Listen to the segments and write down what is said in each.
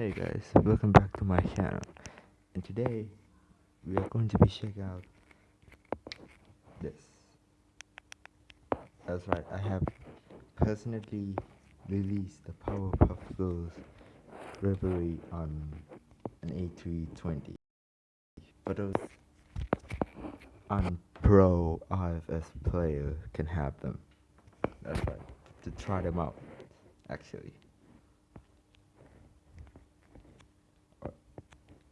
Hey guys, welcome back to my channel. And today we are going to be checking out this. That's right, I have personally released the Powerpuff Girls livery on an A320. but those unpro RFS player can have them. That's right, to try them out actually.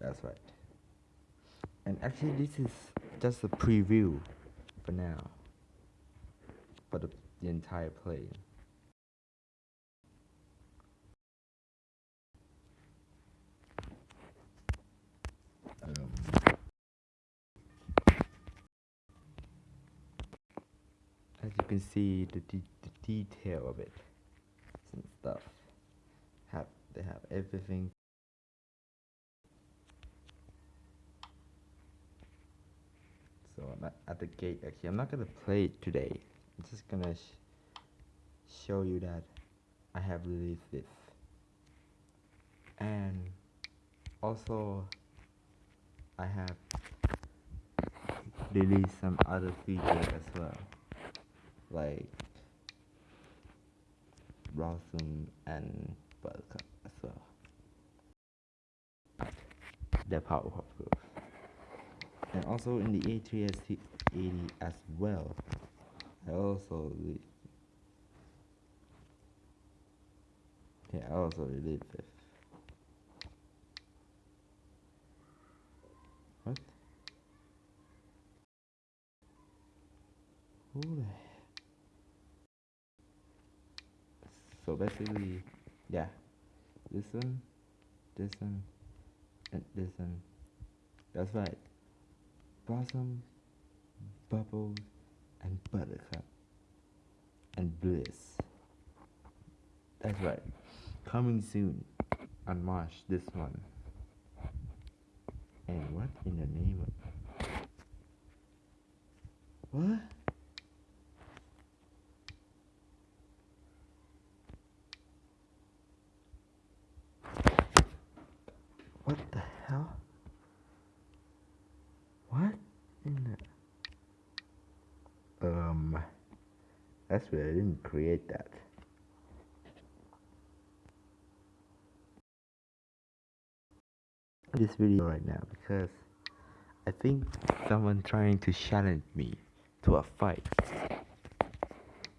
That's right. And actually this is just a preview for now. For the, the entire play. Um, as you can see the, de the detail of it and stuff have they have everything so I'm at, at the gate actually I'm not gonna play it today I'm just gonna sh show you that I have released this and also I have released some other features as well like Blossom and Buttercup as well. The Powerpuff Girls. And also in the A380 as well. I also yeah, I also released this. What? Who the so basically yeah this one this one and this one that's right blossom bubbles and buttercup and bliss. That's right. Coming soon on march this one. And what in the name of what? What the hell? What the... Um... That's why I didn't create that. This video right now because I think someone trying to challenge me to a fight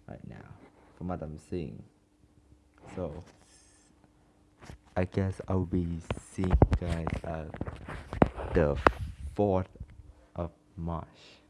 right now from what I'm seeing. So I guess I'll be seeing guys at the 4th marsh.